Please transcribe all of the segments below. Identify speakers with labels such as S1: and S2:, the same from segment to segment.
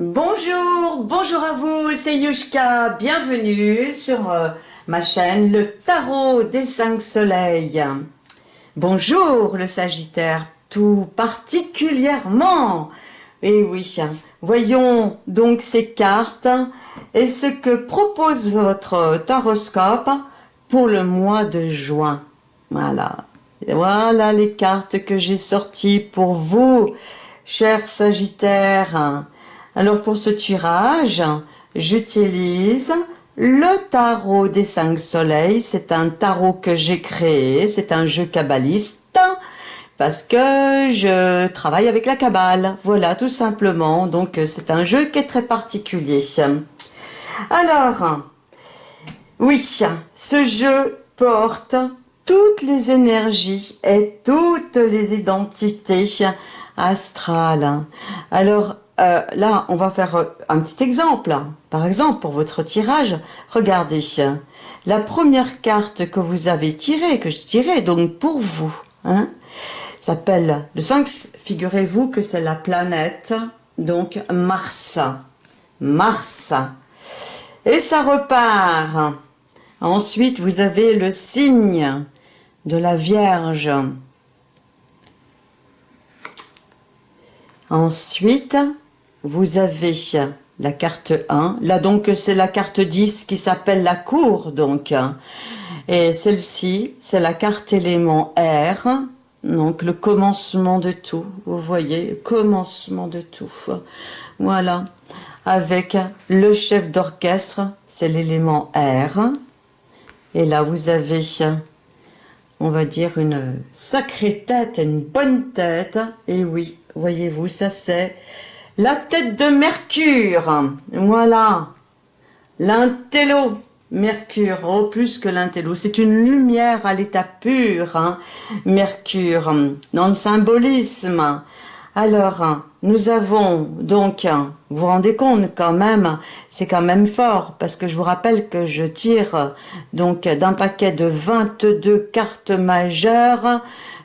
S1: Bonjour, bonjour à vous, c'est Yushka, bienvenue sur euh, ma chaîne Le Tarot des Cinq Soleils. Bonjour le Sagittaire, tout particulièrement. Et oui, voyons donc ces cartes et ce que propose votre taroscope pour le mois de juin. Voilà, voilà les cartes que j'ai sorties pour vous, chers Sagittaires. Alors pour ce tirage, j'utilise le tarot des cinq soleils. C'est un tarot que j'ai créé, c'est un jeu kabbaliste parce que je travaille avec la cabale. Voilà, tout simplement. Donc c'est un jeu qui est très particulier. Alors, oui, ce jeu porte toutes les énergies et toutes les identités astrales. Alors, euh, là, on va faire euh, un petit exemple. Par exemple, pour votre tirage, regardez. La première carte que vous avez tirée, que je tirais, donc pour vous, hein, s'appelle le Sphinx. Figurez-vous que c'est la planète, donc Mars. Mars. Et ça repart. Ensuite, vous avez le signe de la Vierge. Ensuite, vous avez la carte 1. Là, donc, c'est la carte 10 qui s'appelle la cour, donc. Et celle-ci, c'est la carte élément R. Donc, le commencement de tout. Vous voyez, commencement de tout. Voilà. Avec le chef d'orchestre, c'est l'élément R. Et là, vous avez, on va dire, une sacrée tête, une bonne tête. Et oui, voyez-vous, ça c'est la tête de Mercure, voilà. L'intello, Mercure, oh plus que l'intello, c'est une lumière à l'état pur, hein. Mercure, dans le symbolisme. Alors, nous avons donc, vous vous rendez compte quand même, c'est quand même fort, parce que je vous rappelle que je tire donc d'un paquet de 22 cartes majeures,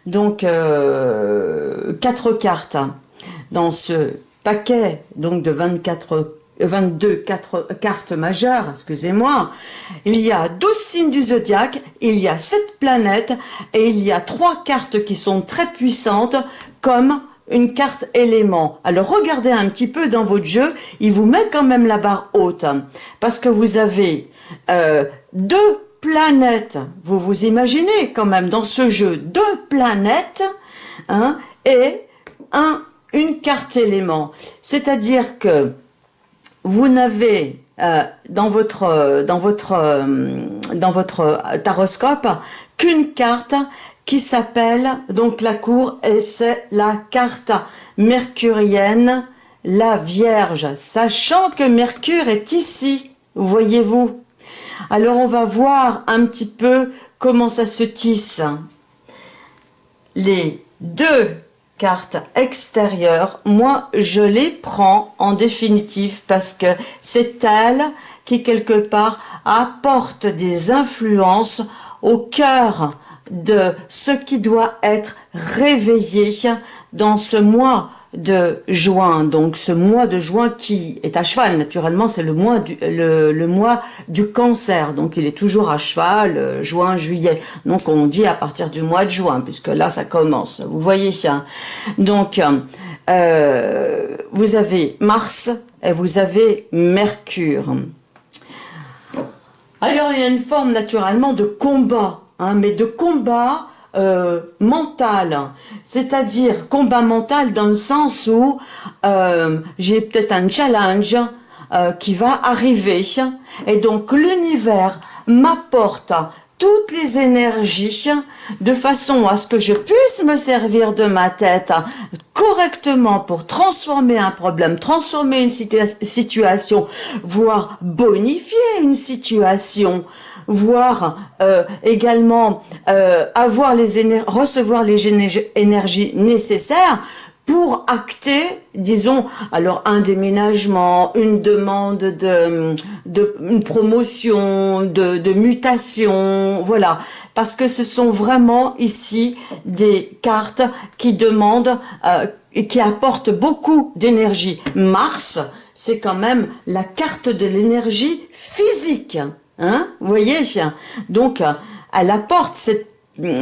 S1: donc euh, 4 cartes dans ce paquet donc de 24 22 4 cartes majeures, excusez-moi, il y a 12 signes du zodiaque, il y a 7 planètes et il y a 3 cartes qui sont très puissantes comme une carte élément. Alors regardez un petit peu dans votre jeu, il vous met quand même la barre haute parce que vous avez euh, deux planètes, vous vous imaginez quand même dans ce jeu deux planètes hein, et un une carte élément. C'est-à-dire que vous n'avez euh, dans votre dans votre euh, dans votre taroscope qu'une carte qui s'appelle donc la cour et c'est la carte mercurienne la Vierge. Sachant que Mercure est ici voyez-vous. Alors on va voir un petit peu comment ça se tisse. Les deux cartes extérieures, moi je les prends en définitive parce que c'est elle qui quelque part apporte des influences au cœur de ce qui doit être réveillé dans ce mois de juin. Donc ce mois de juin qui est à cheval, naturellement c'est le mois du le, mois du cancer. Donc il est toujours à cheval, euh, juin, juillet. Donc on dit à partir du mois de juin, puisque là ça commence. Vous voyez ça. Donc euh, vous avez Mars et vous avez Mercure. Alors il y a une forme naturellement de combat, hein, mais de combat euh, mental, c'est-à-dire combat mental dans le sens où euh, j'ai peut-être un challenge euh, qui va arriver. Et donc l'univers m'apporte toutes les énergies de façon à ce que je puisse me servir de ma tête correctement pour transformer un problème, transformer une situation, voire bonifier une situation voire euh, également euh, avoir les recevoir les énergies nécessaires pour acter, disons, alors un déménagement, une demande de, de une promotion, de, de mutation, voilà. Parce que ce sont vraiment ici des cartes qui demandent, euh, et qui apportent beaucoup d'énergie. Mars, c'est quand même la carte de l'énergie physique. Hein? Vous voyez Donc, elle apporte cette,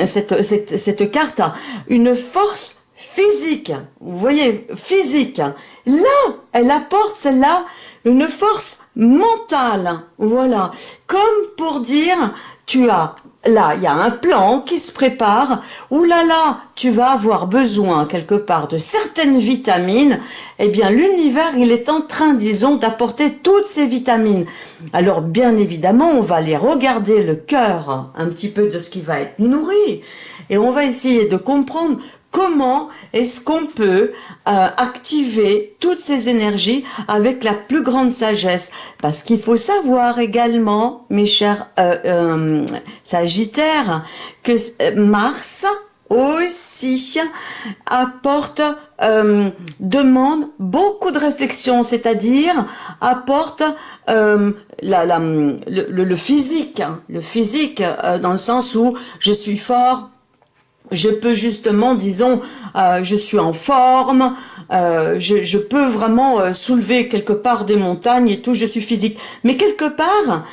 S1: cette, cette, cette carte une force physique. Vous voyez, physique. Là, elle apporte celle-là une force mentale. Voilà. Comme pour dire, tu as là, il y a un plan qui se prépare, Ouh là là, tu vas avoir besoin quelque part de certaines vitamines, eh bien l'univers, il est en train, disons, d'apporter toutes ces vitamines. Alors bien évidemment, on va aller regarder le cœur, un petit peu de ce qui va être nourri, et on va essayer de comprendre comment est-ce qu'on peut euh, activer toutes ces énergies avec la plus grande sagesse? Parce qu'il faut savoir également, mes chers euh, euh, Sagittaires, que Mars aussi apporte, demande beaucoup de réflexion, c'est-à-dire apporte le, physique, hein, le physique dans le sens où je suis fort, je peux justement, disons, euh, je suis en forme, euh, je, peux vraiment euh, soulever quelque part des montagnes et tout, je suis physique. Mais quelque part,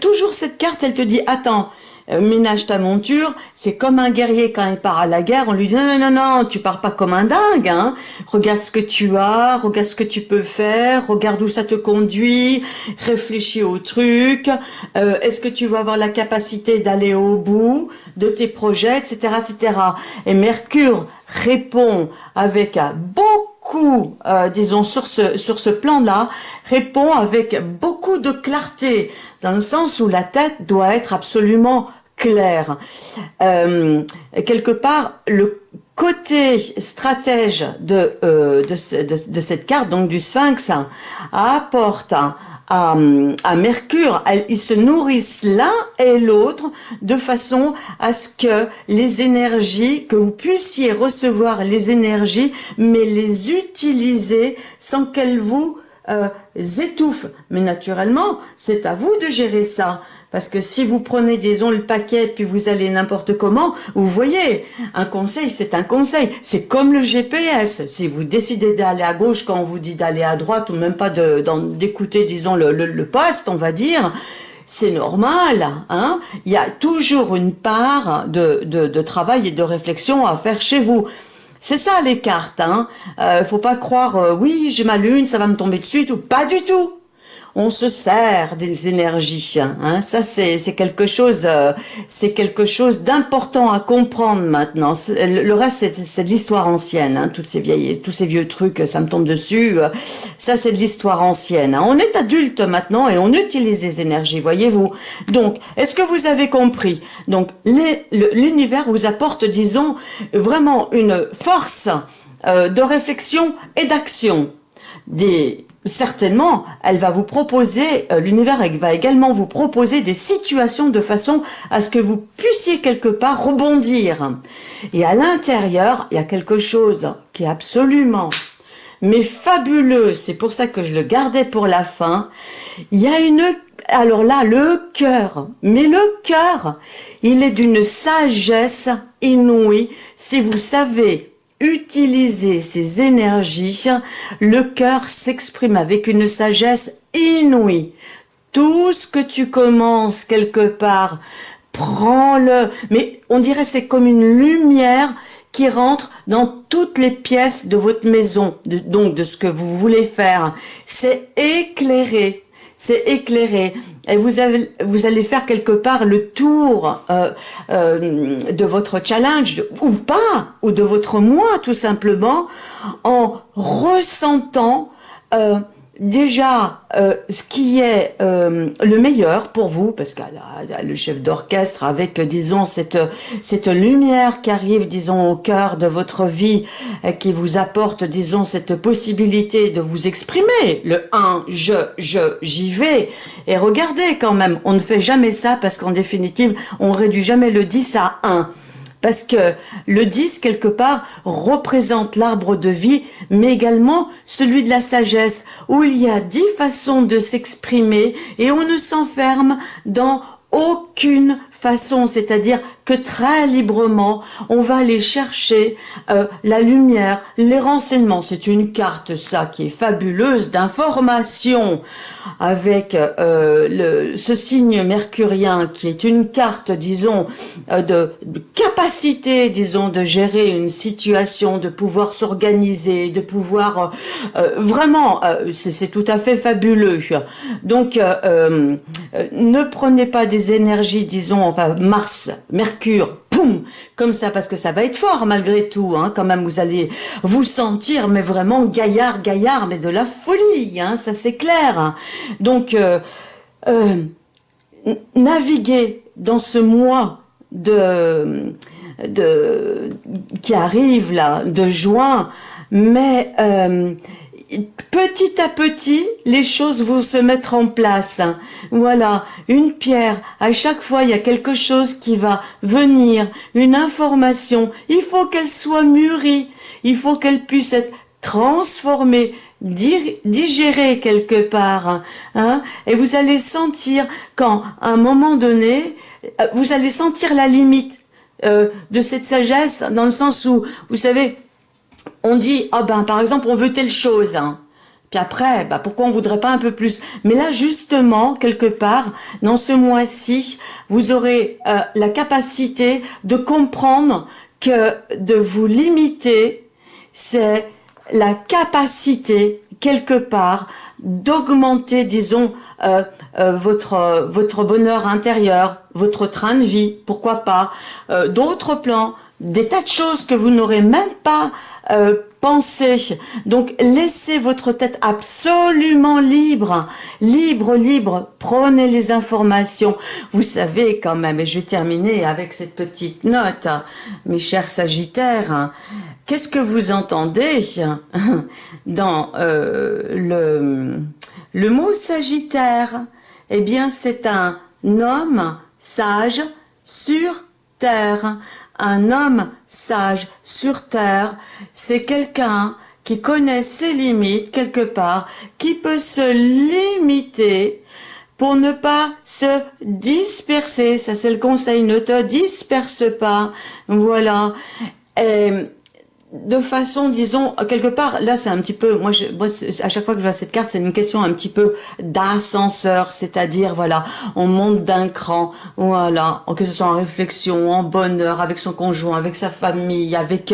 S1: toujours cette carte, elle te dit, attends, euh, ménage ta monture, c'est comme un guerrier quand il part à la guerre, on lui dit non, non, non, tu pars pas comme un dingue, hein. regarde ce que tu as, regarde ce que tu peux faire, regarde où ça te conduit, réfléchis au truc, euh, est-ce que tu vas avoir la capacité d'aller au bout de tes projets, etc., etc. Et Mercure répond avec beaucoup, euh, disons sur ce sur ce plan-là, répond avec beaucoup de clarté, dans le sens où la tête doit être absolument clair. Euh, quelque part, le côté stratège de, euh, de, de, cette carte, donc du sphinx, apporte à, à, Mercure, ils se nourrissent l'un et l'autre de façon à ce que les énergies, que vous puissiez recevoir les énergies, mais les utiliser sans qu'elles vous euh, étouffent. Mais naturellement, c'est à vous de gérer ça. Parce que si vous prenez, disons, le paquet, puis vous allez n'importe comment, vous voyez, un conseil, c'est un conseil. C'est comme le GPS. Si vous décidez d'aller à gauche quand on vous dit d'aller à droite, ou même pas d'écouter, disons, le, poste, on va dire, c'est normal. Hein Il y a toujours une part de, de, de travail et de réflexion à faire chez vous. C'est ça les cartes, hein. Euh, faut pas croire, euh, oui, j'ai ma lune, ça va me tomber dessus, ou pas du tout on se sert des énergies. Hein. Ça, c'est quelque chose, euh, c'est quelque chose d'important à comprendre maintenant. Le reste, c'est de l'histoire ancienne. Hein. Toutes ces vieilles, tous ces vieux trucs, ça me tombe dessus. Euh, ça, c'est de l'histoire ancienne. Hein. On est adulte maintenant et on utilise les énergies, voyez-vous. Donc, est-ce que vous avez compris? Donc, l'univers vous apporte, disons, vraiment une force euh, de réflexion et d'action. Des, certainement, elle va vous proposer, euh, l'univers va également vous proposer des situations de façon à ce que vous puissiez quelque part rebondir. Et à l'intérieur, il y a quelque chose qui est absolument, mais fabuleux, c'est pour ça que je le gardais pour la fin, il y a une, alors là, le cœur, mais le cœur, il est d'une sagesse inouïe, si vous savez utiliser ces énergies, le cœur s'exprime avec une sagesse inouïe. Tout ce que tu commences quelque part, prends-le. Mais on dirait c'est comme une lumière qui rentre dans toutes les pièces de votre maison, donc de ce que vous voulez faire. C'est éclairé c'est éclairé. Et vous, avez, vous allez faire quelque part le tour euh, euh, de votre challenge, ou pas, ou de votre moi tout simplement, en ressentant euh, déjà euh, ce qui est euh, le meilleur pour vous, parce que le chef d'orchestre avec, disons, cette, cette lumière qui arrive, disons, au cœur de votre vie, et qui vous apporte, disons, cette possibilité de vous exprimer, le 1, je, je, j'y vais, et regardez quand même, on ne fait jamais ça parce qu'en définitive, on réduit jamais le 10 à 1, parce que le 10, quelque part, représente l'arbre de vie, mais également celui de la sagesse, où il y a dix façons de s'exprimer et on ne s'enferme dans aucune façon, c'est-à-dire que très librement, on va aller chercher euh, la lumière, les renseignements. C'est une carte, ça, qui est fabuleuse d'information avec euh, le, ce signe mercurien qui est une carte, disons, euh, de, capacité, disons, de gérer une situation, de pouvoir s'organiser, de pouvoir vraiment, c'est tout à fait fabuleux. Donc, ne prenez pas des énergies, disons, enfin, Mars, Mercure, poum, comme ça, parce que ça va être fort malgré tout, hein, quand même, vous allez vous sentir, mais vraiment gaillard, gaillard, mais de la folie, hein, ça c'est clair. Donc, euh, euh, naviguer dans ce mois de, de qui arrive là, de juin, mais euh, petit à petit, les choses vont se mettre en place. Voilà, une pierre, à chaque fois il y a quelque chose qui va venir, une information, il faut qu'elle soit mûrie, il faut qu'elle puisse être transformée, digérée quelque part. Hein, et vous allez sentir quand, à un moment donné, vous allez sentir la limite euh, de cette sagesse, dans le sens où, vous savez, on dit, ah ben par exemple, on veut telle chose. Hein. Puis après, bah, pourquoi on voudrait pas un peu plus? Mais là, justement, quelque part, dans ce mois-ci, vous aurez euh, la capacité de comprendre que de vous limiter, c'est la capacité, quelque part, d'augmenter, disons, euh, euh, votre bonheur intérieur, votre train de vie, pourquoi pas, d'autres plans, des tas de choses que vous n'aurez même pas euh, pensez. Donc, laissez votre tête absolument libre, libre, libre. Prenez les informations. Vous savez quand même, et je vais terminer avec cette petite note, mes chers Sagittaires, qu'est-ce que vous entendez dans euh, le, le mot Sagittaire? Eh bien, c'est un homme sage sur terre. Un homme sage sur terre, c'est quelqu'un qui connaît ses limites quelque part, qui peut se limiter pour ne pas se disperser. Ça, c'est le conseil. Ne te disperse pas. Voilà. De façon, disons, quelque part, là c'est un petit peu, moi, je, moi à chaque fois que je vois cette carte, c'est une question un petit peu d'ascenseur, c'est-à-dire, voilà, on monte d'un cran, voilà, que ce soit en réflexion, en bonheur, avec son conjoint, avec sa famille, avec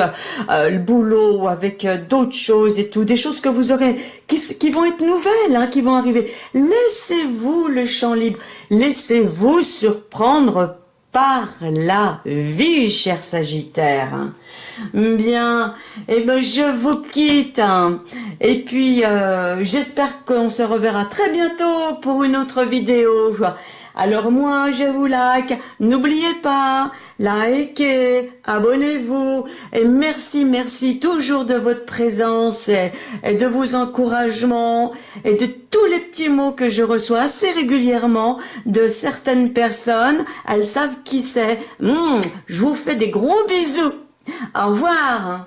S1: euh, le boulot, avec euh, d'autres choses et tout, des choses que vous aurez, qui, qui vont être nouvelles, hein, qui vont arriver. Laissez-vous le champ libre, laissez-vous surprendre par la vie, cher Sagittaire. Bien, et eh ben je vous quitte. Et puis, euh, j'espère qu'on se reverra très bientôt pour une autre vidéo. Alors moi, je vous like. N'oubliez pas, likez, abonnez-vous. Et merci, merci toujours de votre présence et, de vos encouragements et de tous les petits mots que je reçois assez régulièrement de certaines personnes. Elles savent qui c'est. Hum, je vous fais des gros bisous. Au revoir